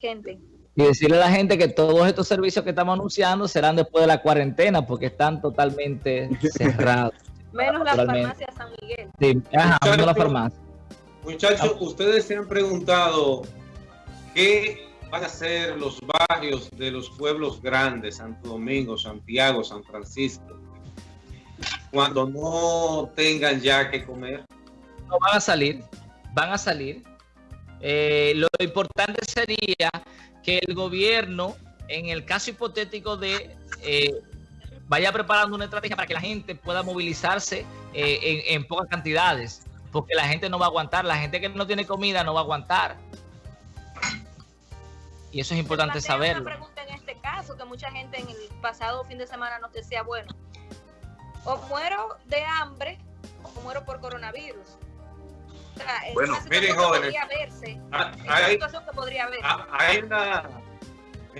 gente. Y decirle a la gente que todos estos servicios que estamos anunciando serán después de la cuarentena porque están totalmente cerrados. menos la farmacia San Miguel. Sí, ajá, menos la farmacia. Muchachos, ustedes se han preguntado qué van a ser los barrios de los pueblos grandes, Santo Domingo, Santiago, San Francisco, cuando no tengan ya que comer. No van a salir, van a salir. Eh, lo importante sería que el gobierno, en el caso hipotético de eh, vaya preparando una estrategia para que la gente pueda movilizarse eh, en, pocas cantidades, porque la gente no va a aguantar, la gente que no tiene comida no va a aguantar. Y eso es importante saberlo. Una pregunta en este caso, que mucha gente en el pasado fin de semana nos decía, bueno, o muero de hambre o muero por coronavirus. Bueno, miren jóvenes, ah, hay, que podría. Ah, hay una,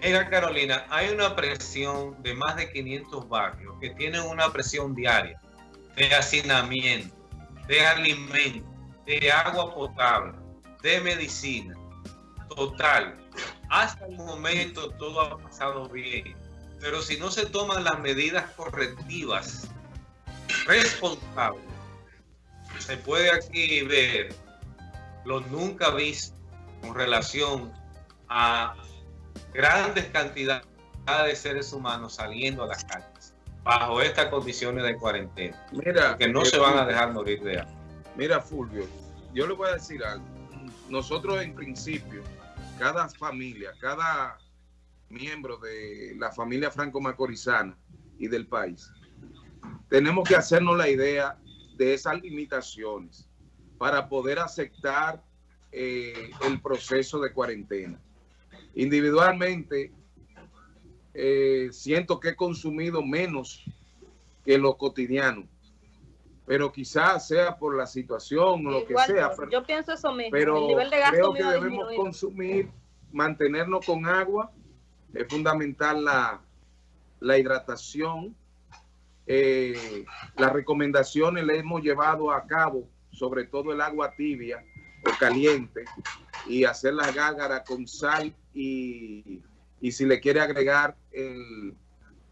mira Carolina, hay una presión de más de 500 barrios que tienen una presión diaria de hacinamiento, de alimento, de agua potable, de medicina, total. Hasta el momento todo ha pasado bien, pero si no se toman las medidas correctivas, responsables, se puede aquí ver lo nunca visto con relación a grandes cantidades de seres humanos saliendo a las calles bajo estas condiciones de cuarentena. Mira, que no se van a dejar morir de hambre. Mira, Fulvio, yo le voy a decir algo. Nosotros en principio, cada familia, cada miembro de la familia franco-macorizana y del país, tenemos que hacernos la idea de esas limitaciones para poder aceptar eh, el proceso de cuarentena. Individualmente, eh, siento que he consumido menos que lo cotidiano, pero quizás sea por la situación o lo que sea. Pero, yo pienso eso mismo. Pero nivel de gasto creo que debemos consumir, mantenernos con agua. Es fundamental la, la hidratación eh, las recomendaciones le hemos llevado a cabo, sobre todo el agua tibia o caliente, y hacer la gágara con sal y, y si le quiere agregar el,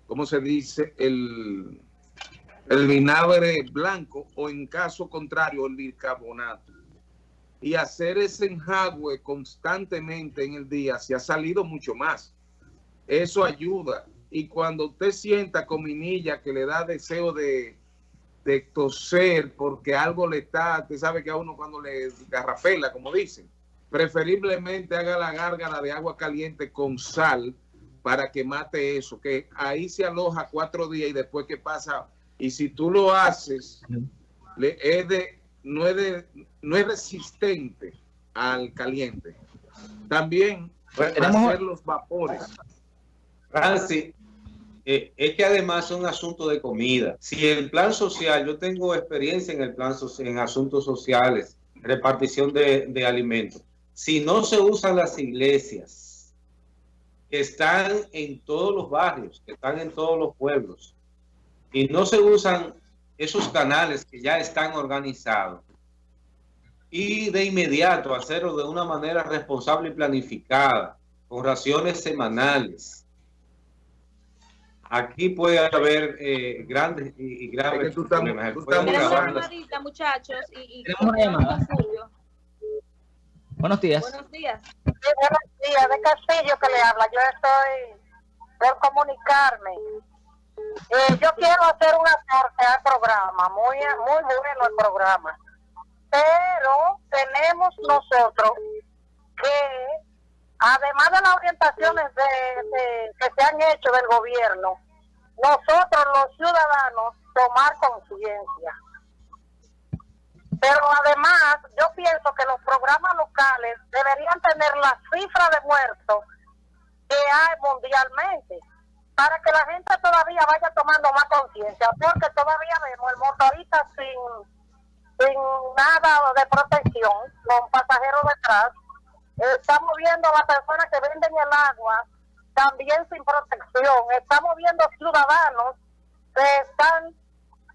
¿cómo se dice? El, el vinagre blanco o en caso contrario el bicarbonato. Y hacer ese enjagüe constantemente en el día se ha salido mucho más. Eso ayuda y cuando usted sienta cominilla que le da deseo de, de toser porque algo le está, usted sabe que a uno cuando le garrafela, como dicen, preferiblemente haga la gárgara de agua caliente con sal para que mate eso, que ahí se aloja cuatro días y después que pasa, y si tú lo haces, le, es de, no, es de, no es resistente al caliente. También pues, hacer los vapores. Francis, eh, es que además es un asunto de comida. Si el plan social, yo tengo experiencia en el plan en asuntos sociales, repartición de, alimentos. Si no se usan las iglesias, que están en todos los barrios, que están en todos los pueblos, y no se usan esos canales que ya están organizados, y de inmediato hacerlo de una manera responsable y planificada, con raciones semanales, aquí puede haber eh, grandes y, graves problemas. Tenemos una llamadita, muchachos. Y, y Tenemos una llamada. Buenos días. Buenos días. Sí, buenos días. De Castillo que le habla. Yo estoy por comunicarme. Eh, yo quiero hacer un aporte al programa. Muy, muy bueno el programa. Pero tenemos nosotros que además de las orientaciones de, que se han hecho del gobierno, nosotros los ciudadanos tomar conciencia. Pero además, yo pienso que los programas locales deberían tener la cifra de muertos que hay mundialmente, para que la gente todavía vaya tomando más conciencia, porque todavía vemos el motorista sin, sin nada de protección, con pasajeros detrás, Estamos viendo a las personas que venden el agua también sin protección. Estamos viendo ciudadanos que están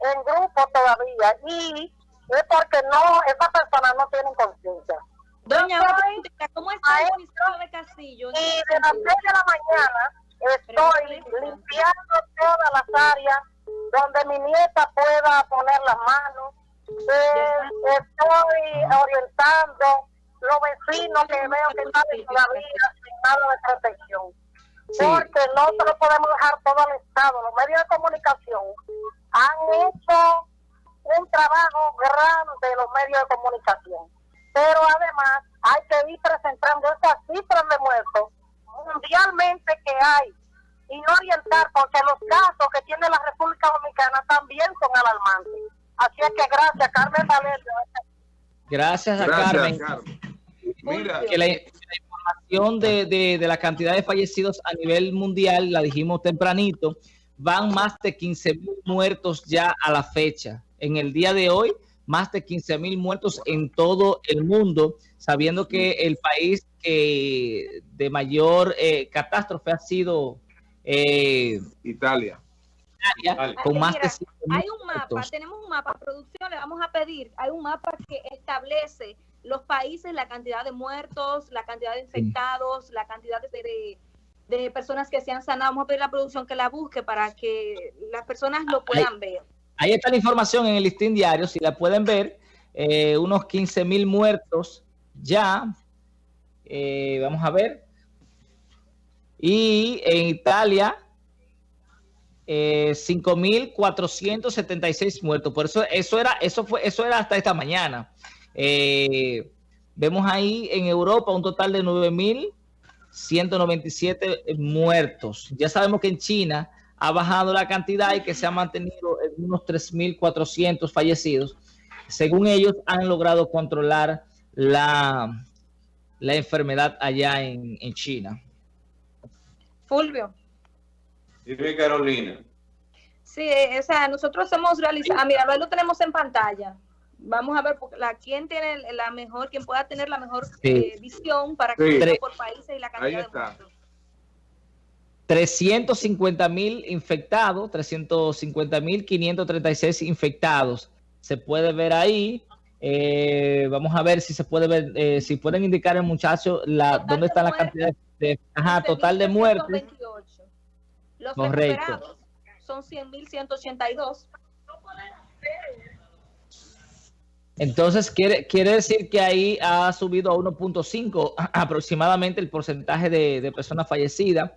en grupo todavía y es porque no, esas personas no tienen conciencia. Doña, ¿cómo está el municipio de Castillo? Y de las 6 de la mañana estoy limpiando todas las áreas donde mi nieta pueda poner las manos. Eh, estoy orientando los vecinos que veo que están todavía sin nada de protección. Porque no se lo podemos dejar todo al Estado. Los medios de comunicación han hecho un trabajo grande los medios de comunicación. Pero además hay que ir presentando esas cifras de muertos mundialmente que hay y orientar, porque los casos que tiene la República Dominicana también son alarmantes. Así es que gracias, Carmen Valerio. Gracias a Carmen. Mira. Que la, información de, de, de la cantidad de fallecidos a nivel mundial, la dijimos tempranito, van más de 15 mil muertos ya a la fecha. En el día de hoy, más de 15 mil muertos en todo el mundo, sabiendo que el país que de mayor eh, catástrofe ha sido eh, Italia. Con más de hay un mapa, tenemos un mapa, producción, le vamos a pedir, hay un mapa que establece los países, la cantidad de muertos, la cantidad de infectados, la cantidad de, de, personas que se han sanado. Vamos a pedir a la producción que la busque para que las personas lo puedan ver. Ahí está la información en el listín diario, si la pueden ver, eh, unos 15 mil muertos ya. Eh, vamos a ver. Y en Italia, eh, 5.476 muertos. Por eso, eso era, eso fue, eso era hasta esta mañana. Eh, vemos ahí en Europa un total de 9.197 muertos. Ya sabemos que en China ha bajado la cantidad y que se ha mantenido en unos 3.400 fallecidos. Según ellos, han logrado controlar la, la enfermedad allá en, en China. Fulvio. Dime, Carolina. Sí, o sea, nosotros hemos realizado, ah, mira, lo tenemos en pantalla. Vamos a ver la, quién tiene la mejor, quién pueda tener la mejor eh, visión para que por países y la cantidad Ahí está. de 350 mil infectados, 350 mil 536 infectados. Se puede ver ahí. Eh, vamos a ver si se puede ver, eh, si pueden indicar el muchacho la, dónde está la cantidad de, ajá, total de muertes. Los Correcto. son 100.182. Entonces, quiere, quiere decir que ahí ha subido a 1.5 aproximadamente el porcentaje de, de personas fallecidas.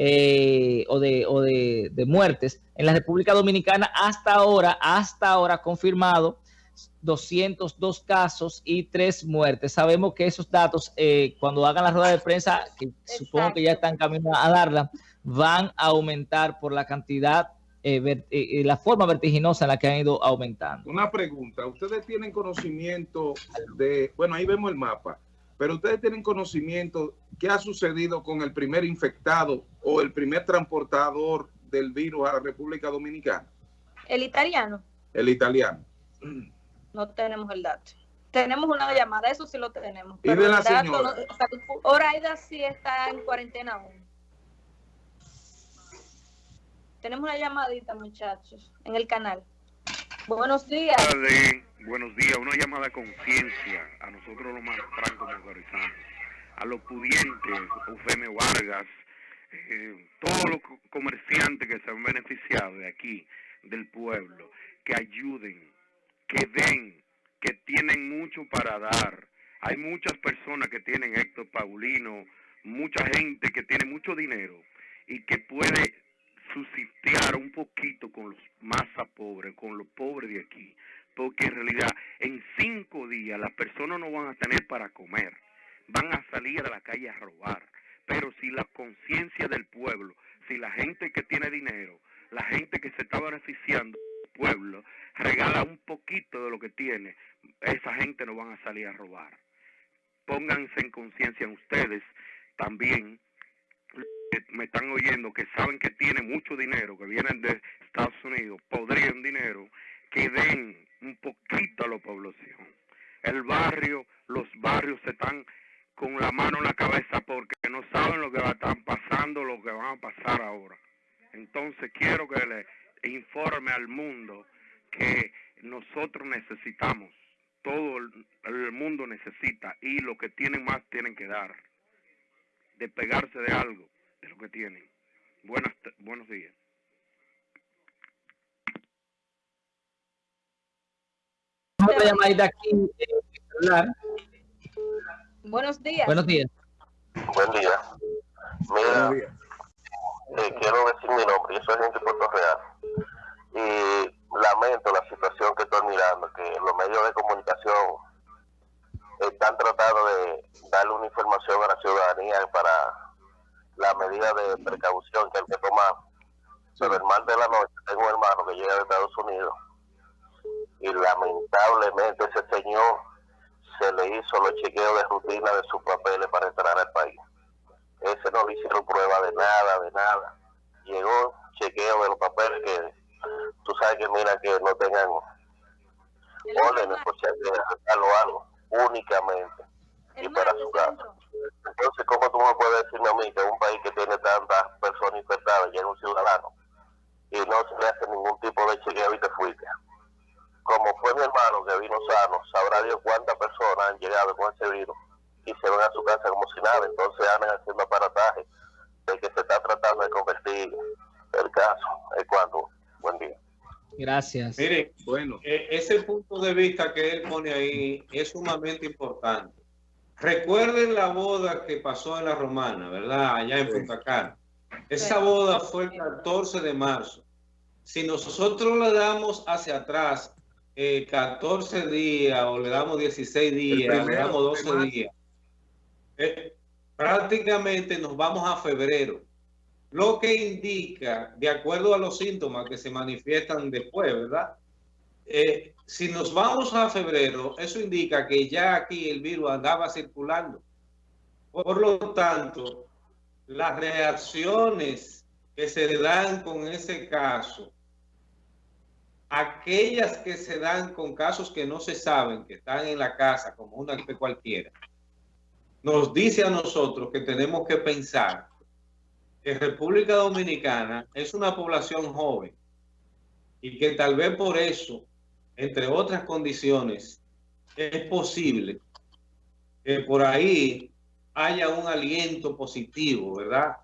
Eh, o, de, o de, muertes. En la República Dominicana hasta ahora, hasta ahora confirmado 202 casos y 3 muertes. Sabemos que esos datos, eh, cuando hagan la rueda de prensa, que supongo que ya están camino a darla, van a aumentar por la cantidad, eh, la forma vertiginosa en la que han ido aumentando. Una pregunta, ¿ustedes tienen conocimiento de, bueno, ahí vemos el mapa, pero ustedes tienen conocimiento qué ha sucedido con el primer infectado o el primer transportador del virus a la República Dominicana. El italiano. El italiano. No tenemos el dato. Tenemos una llamada, eso sí lo tenemos. ¿Y de la señora? Oraida sí está en cuarentena aún. Tenemos una llamadita, muchachos, en el canal. Buenos días. buenos días. Una llamada de conciencia a nosotros los más francos a los pudientes, Eufemio Vargas, eh, todos los comerciantes que se han beneficiado de aquí, del pueblo, que ayuden, que den, que tienen mucho para dar. Hay muchas personas que tienen Héctor Paulino, mucha gente que tiene mucho dinero y que puede subsistiar un poquito con los más pobres, con los pobres de aquí. Porque en realidad en cinco días las personas no van a tener para comer, van a salir a la calle a robar. Pero si la conciencia del pueblo, si la gente que tiene dinero, la gente que se está beneficiando pueblo, regala un poquito de lo que tiene, esa gente no van a salir a robar. Pónganse en conciencia ustedes también me están oyendo, que saben que tienen mucho dinero, que vienen de Estados Unidos, podrían dinero, que den un poquito a la población. El barrio, los barrios se están con la mano en la cabeza porque no saben lo que estar pasando, lo que va a pasar ahora. Entonces quiero informe al mundo que nosotros necesitamos todo el mundo necesita y lo que tienen más tienen que dar, despegarse de algo, de lo que tienen. Buenas, buenos días. aquí, eh, Buenos días. Buenos días. Buen día. Mira, eh, quiero decir mi nombre, yo soy gente de Puerto Real. Y lamento la situación que estoy mirando, que los medios de comunicación están tratando de darle una información a la ciudadanía para la medida de precaución que hay que tomar. Pero el mal de la noche, tengo un hermano que llega de Estados Unidos y lamentablemente ese señor se le hizo los chequeos de rutina de sus papeles para entrar al país. Ese no le hicieron prueba de nada, de nada. Llegó chequeo de los papeles que tú sabes que mira que no tengan órdenes por o algo, únicamente. y para su casa. Entonces, ¿cómo tú me puedes decirme a mí que un país que tiene tantas personas infectadas llega un ciudadano y no se le hace ningún tipo de chequeo y te fuiste? como fue mi hermano que vino sano, sabrá Dios cuántas personas han llegado con ese virus y se van a su casa como si nada, entonces andan haciendo aparataje de que se está tratando de convertir el caso. Es cuando, buen día. Gracias. Mire, bueno, e, ese punto de vista que él pone ahí es sumamente importante. Recuerden la boda que pasó en la Romana, ¿verdad? Allá en Punta Cana. Esa boda fue el 14 de marzo. Si nosotros le damos hacia atrás 14 eh, días o le damos 16 días, le damos 12 días, eh, prácticamente nos vamos a febrero. Lo que indica, de acuerdo a los síntomas que se manifiestan después, ¿verdad? Eh, si nos vamos a febrero, eso indica que ya aquí el virus andaba circulando. Por lo tanto, las reacciones que se dan con ese caso aquellas que se dan con casos que no se saben, que están en la casa como una gripe cualquiera, nos dice a nosotros que tenemos que pensar que República Dominicana es una población joven y que tal vez por eso, entre otras condiciones, es posible que por ahí haya un aliento positivo, ¿verdad?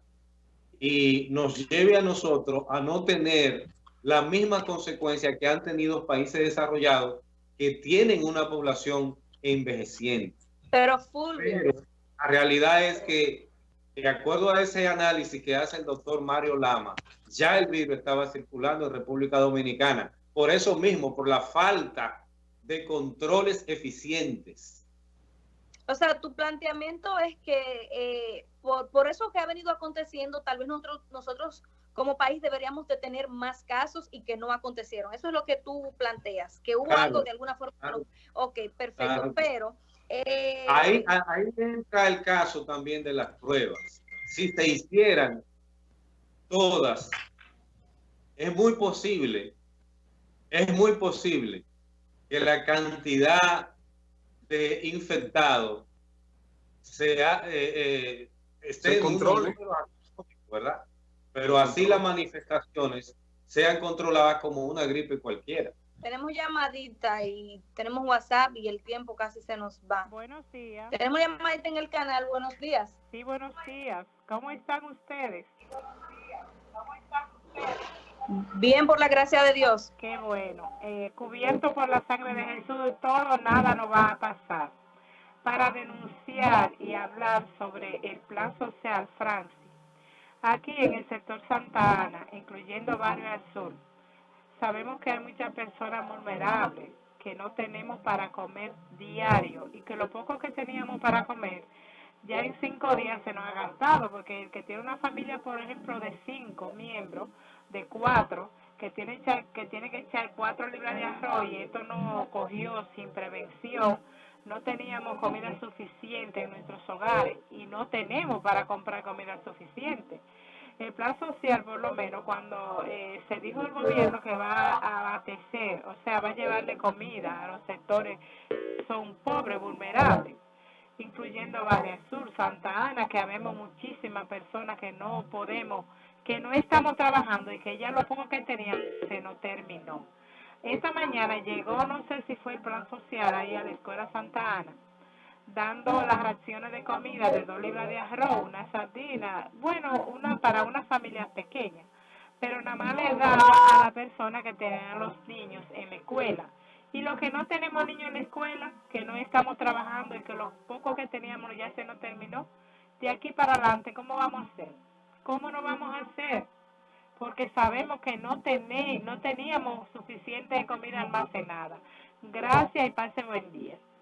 Y nos lleve a nosotros a no tener la misma consecuencia que han tenido países desarrollados que tienen una población envejeciente. Pero Fulvio. la realidad es que, de acuerdo a ese análisis que hace el doctor Mario Lama, ya el virus estaba circulando en República Dominicana. Por eso mismo, por la falta de controles eficientes. O sea, tu planteamiento es que eh, por, por, eso que ha venido aconteciendo, tal vez nosotros, nosotros como país deberíamos de tener más casos y que no acontecieron. Eso es lo que tú planteas, que hubo algo de alguna forma. Ok, perfecto, pero... Eh, ahí, ahí entra el caso también de las pruebas. Si se hicieran todas, es muy posible, es muy posible que la cantidad de infectados sea, eh, eh, esté en control, ¿verdad? pero así las manifestaciones sean controladas como una gripe cualquiera. Tenemos llamadita y tenemos WhatsApp y el tiempo casi se nos va. Buenos días. Tenemos llamadita en el canal. Buenos días. Sí, buenos días. ¿Cómo están ustedes? Bien, por la gracia de Dios. Qué bueno. Eh, cubierto por la sangre de Jesús, todo, nada nos va a pasar. Para denunciar y hablar sobre el plan social, Francia Aquí en el sector Santa Ana, incluyendo Barrio Sur, sabemos que hay muchas personas vulnerables que no tenemos para comer diario y que lo poco que teníamos para comer ya en cinco días se nos ha gastado porque el que tiene una familia, por ejemplo, de cinco miembros, de cuatro, que tiene, que tiene que echar cuatro libras de arroz y esto no cogió sin prevención, no teníamos comida suficiente en nuestros hogares y no tenemos para comprar comida suficiente. El plan social, por lo menos, cuando eh, se dijo el gobierno que va a abastecer, o sea, va a llevarle comida a los sectores son pobres, vulnerables, incluyendo Barrio Sur, Santa Ana, que habemos muchísimas personas que no podemos, que no estamos trabajando y que ya lo poco que teníamos se nos terminó. Esta mañana llegó, no sé si fue el plan social ahí a la Escuela Santa Ana, dando las raciones de comida de dos libras de arroz, una sardina, bueno, una para una familia pequeña, pero nada más le daba a la persona que tenía los niños en la escuela. Y los que no tenemos niños en la escuela, que no estamos trabajando y que los pocos que teníamos ya se nos terminó, de aquí para adelante, ¿cómo vamos a hacer? ¿Cómo no vamos a hacer? porque sabemos que no, tené, no teníamos suficiente comida almacenada. Gracias y pase buen día.